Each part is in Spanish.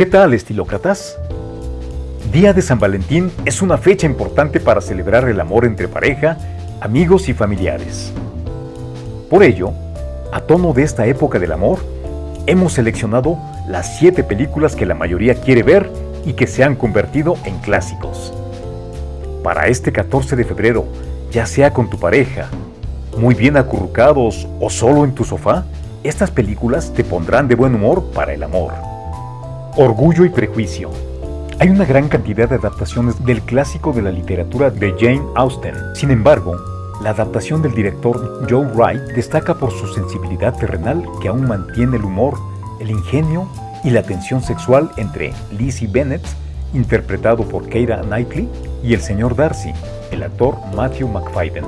¿Qué tal, estilócratas? Día de San Valentín es una fecha importante para celebrar el amor entre pareja, amigos y familiares. Por ello, a tono de esta época del amor, hemos seleccionado las 7 películas que la mayoría quiere ver y que se han convertido en clásicos. Para este 14 de febrero, ya sea con tu pareja, muy bien acurrucados o solo en tu sofá, estas películas te pondrán de buen humor para el amor. Orgullo y prejuicio. Hay una gran cantidad de adaptaciones del clásico de la literatura de Jane Austen. Sin embargo, la adaptación del director Joe Wright destaca por su sensibilidad terrenal que aún mantiene el humor, el ingenio y la tensión sexual entre Lizzie Bennett, interpretado por Keira Knightley, y el señor Darcy, el actor Matthew McFadden.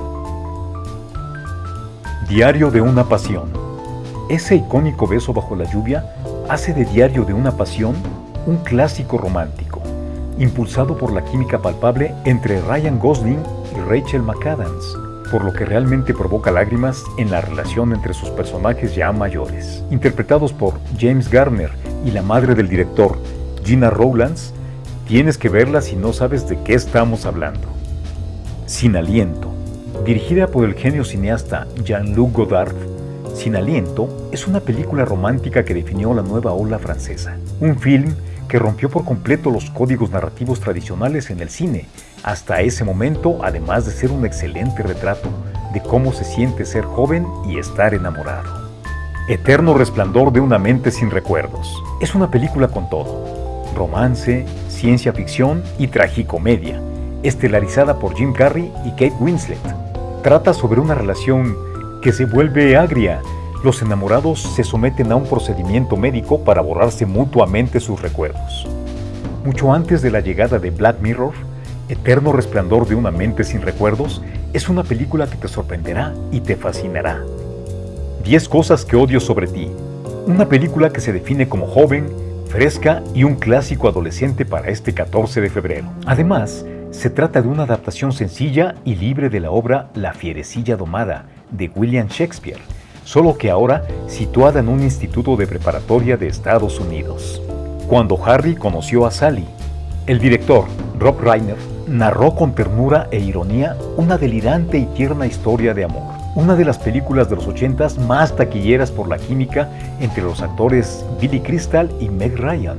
Diario de una pasión. Ese icónico beso bajo la lluvia hace de Diario de una pasión un clásico romántico, impulsado por la química palpable entre Ryan Gosling y Rachel McAdams, por lo que realmente provoca lágrimas en la relación entre sus personajes ya mayores. Interpretados por James Garner y la madre del director, Gina Rowlands, tienes que verla si no sabes de qué estamos hablando. Sin aliento. Dirigida por el genio cineasta Jean-Luc Godard, Sin aliento es una película romántica que definió la nueva ola francesa. Un film que rompió por completo los códigos narrativos tradicionales en el cine. Hasta ese momento, además de ser un excelente retrato de cómo se siente ser joven y estar enamorado. Eterno resplandor de una mente sin recuerdos. Es una película con todo. Romance, ciencia ficción y tragicomedia, estelarizada por Jim Carrey y Kate Winslet. Trata sobre una relación que se vuelve agria los enamorados se someten a un procedimiento médico para borrarse mutuamente sus recuerdos. Mucho antes de la llegada de Black Mirror, Eterno Resplandor de una mente sin recuerdos es una película que te sorprenderá y te fascinará. 10 cosas que odio sobre ti. Una película que se define como joven, fresca y un clásico adolescente para este 14 de febrero. Además, se trata de una adaptación sencilla y libre de la obra La fierecilla domada de William Shakespeare, solo que ahora situada en un instituto de preparatoria de Estados Unidos. Cuando Harry conoció a Sally, el director, Rob Reiner, narró con ternura e ironía una delirante y tierna historia de amor. Una de las películas de los ochentas más taquilleras por la química entre los actores Billy Crystal y Meg Ryan.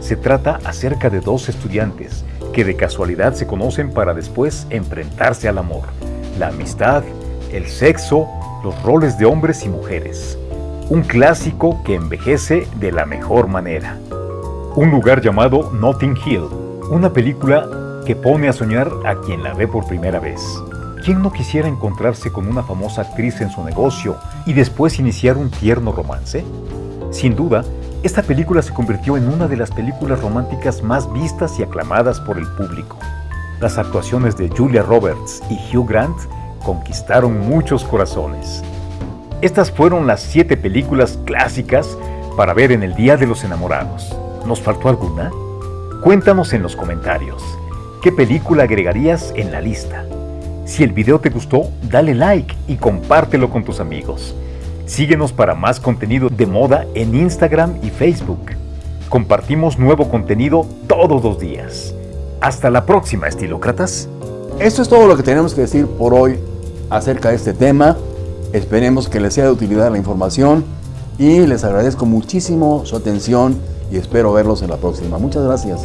Se trata acerca de dos estudiantes que de casualidad se conocen para después enfrentarse al amor, la amistad, el sexo los roles de hombres y mujeres. Un clásico que envejece de la mejor manera. Un lugar llamado Notting Hill, una película que pone a soñar a quien la ve por primera vez. ¿Quién no quisiera encontrarse con una famosa actriz en su negocio y después iniciar un tierno romance? Sin duda, esta película se convirtió en una de las películas románticas más vistas y aclamadas por el público. Las actuaciones de Julia Roberts y Hugh Grant conquistaron muchos corazones. Estas fueron las siete películas clásicas para ver en el Día de los Enamorados. ¿Nos faltó alguna? Cuéntanos en los comentarios. ¿Qué película agregarías en la lista? Si el video te gustó, dale like y compártelo con tus amigos. Síguenos para más contenido de moda en Instagram y Facebook. Compartimos nuevo contenido todos los días. Hasta la próxima, estilócratas. Esto es todo lo que tenemos que decir por hoy acerca de este tema. Esperemos que les sea de utilidad la información y les agradezco muchísimo su atención y espero verlos en la próxima. Muchas gracias.